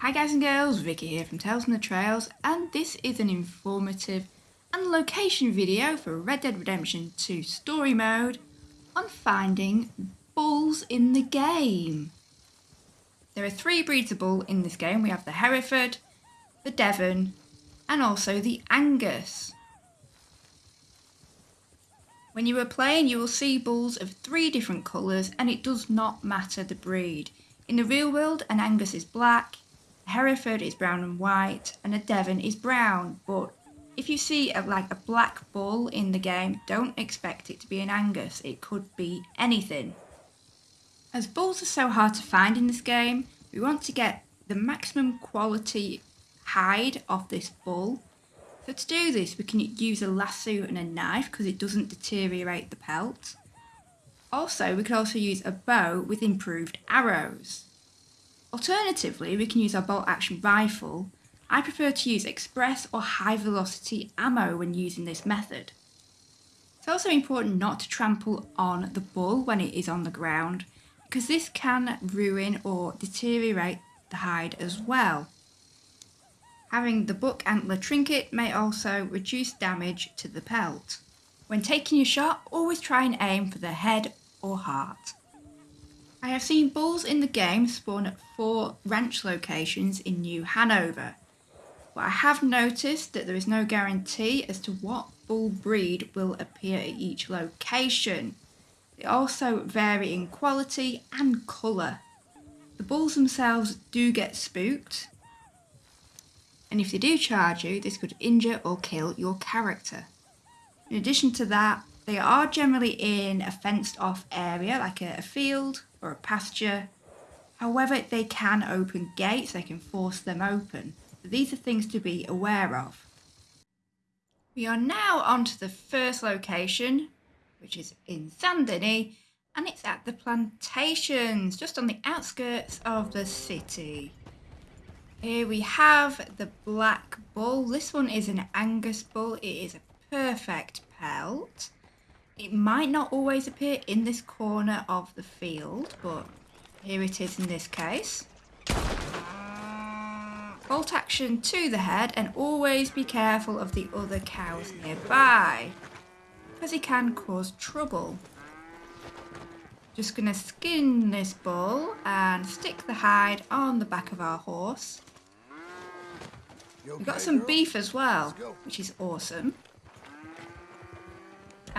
Hi guys and girls, Vicky here from Tales from the Trails and this is an informative and location video for Red Dead Redemption 2 story mode on finding bulls in the game. There are three breeds of bull in this game. We have the Hereford, the Devon and also the Angus. When you are playing you will see bulls of three different colours and it does not matter the breed. In the real world an Angus is black, Hereford is brown and white and a Devon is brown but if you see a, like a black bull in the game don't expect it to be an Angus it could be anything. As bulls are so hard to find in this game we want to get the maximum quality hide off this bull so to do this we can use a lasso and a knife because it doesn't deteriorate the pelt. Also we could also use a bow with improved arrows. Alternatively, we can use our bolt action rifle. I prefer to use express or high velocity ammo when using this method. It's also important not to trample on the bull when it is on the ground because this can ruin or deteriorate the hide as well. Having the buck antler trinket may also reduce damage to the pelt. When taking your shot, always try and aim for the head or heart. I have seen bulls in the game spawn at four ranch locations in New Hanover, but I have noticed that there is no guarantee as to what bull breed will appear at each location. They also vary in quality and colour. The bulls themselves do get spooked, and if they do charge you, this could injure or kill your character. In addition to that, they are generally in a fenced off area like a, a field or a pasture. However, they can open gates, they can force them open. These are things to be aware of. We are now on to the first location, which is in Saint Denis, and it's at the plantations, just on the outskirts of the city. Here we have the Black Bull. This one is an Angus Bull. It is a perfect pelt. It might not always appear in this corner of the field, but here it is in this case. Bolt action to the head and always be careful of the other cows nearby, because it can cause trouble. Just going to skin this bull and stick the hide on the back of our horse. We've got some beef as well, which is awesome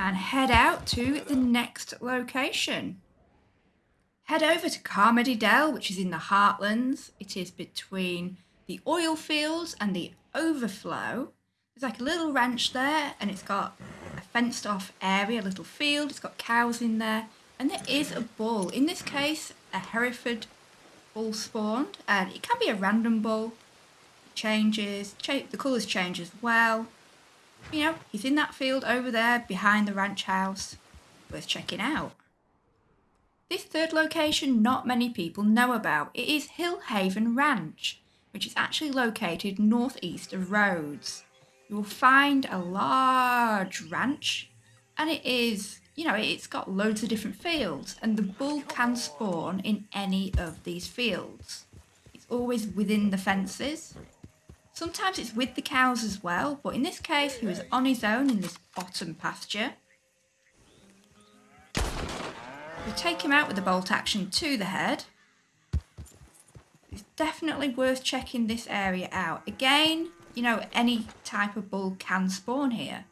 and head out to the next location. Head over to Carmody Dell, which is in the Heartlands. It is between the oil fields and the overflow. There's like a little ranch there and it's got a fenced off area, a little field. It's got cows in there and there is a bull. In this case, a Hereford bull spawned and it can be a random bull. It changes, cha the colours change as well. You know, he's in that field over there behind the ranch house. Worth checking out. This third location not many people know about. It is Hillhaven Ranch, which is actually located northeast of Rhodes. You will find a large ranch and it is, you know, it's got loads of different fields and the bull can spawn in any of these fields. It's always within the fences Sometimes it's with the cows as well, but in this case he was on his own in this bottom pasture. We take him out with the bolt action to the head. It's definitely worth checking this area out. Again, you know, any type of bull can spawn here.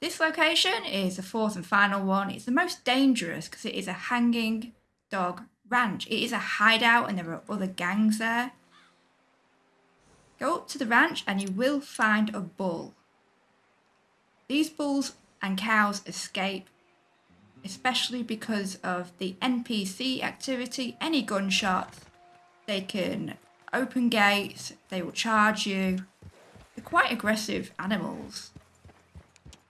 This location is the fourth and final one. It's the most dangerous because it is a hanging Dog Ranch. It is a hideout and there are other gangs there. Go up to the ranch and you will find a bull. These bulls and cows escape, especially because of the NPC activity, any gunshots, they can open gates, they will charge you. They're quite aggressive animals.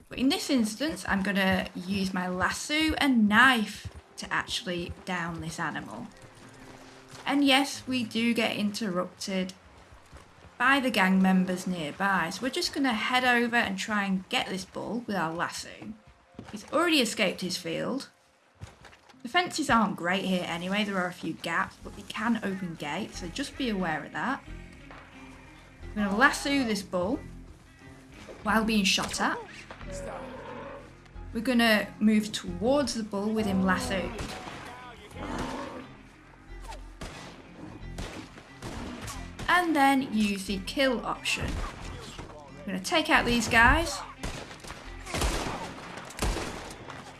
But in this instance, I'm going to use my lasso and knife to actually down this animal. And yes, we do get interrupted by the gang members nearby. So we're just going to head over and try and get this bull with our lasso. He's already escaped his field. The fences aren't great here anyway, there are a few gaps, but they can open gates, so just be aware of that. I'm going to lasso this bull while being shot at. We're going to move towards the bull with him lassoed. And then use the kill option. I'm going to take out these guys.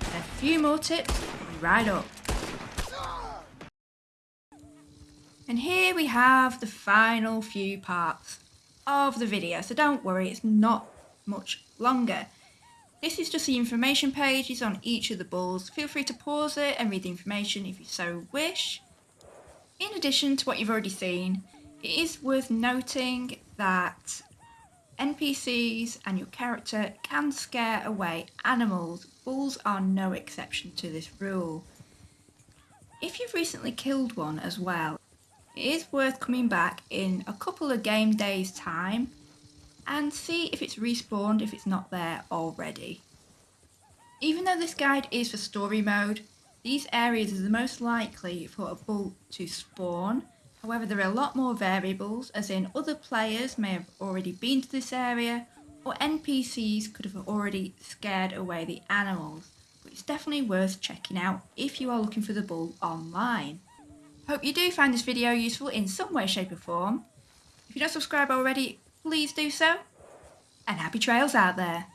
a few more tips, right up. And here we have the final few parts of the video, so don't worry, it's not much longer. This is just the information pages on each of the bulls. Feel free to pause it and read the information if you so wish. In addition to what you've already seen, it is worth noting that NPCs and your character can scare away animals. Bulls are no exception to this rule. If you've recently killed one as well, it is worth coming back in a couple of game days time and see if it's respawned if it's not there already. Even though this guide is for story mode, these areas are the most likely for a bull to spawn However, there are a lot more variables, as in other players may have already been to this area, or NPCs could have already scared away the animals, but it's definitely worth checking out if you are looking for the bull online. Hope you do find this video useful in some way, shape or form. If you're not subscribed already, please do so, and happy trails out there!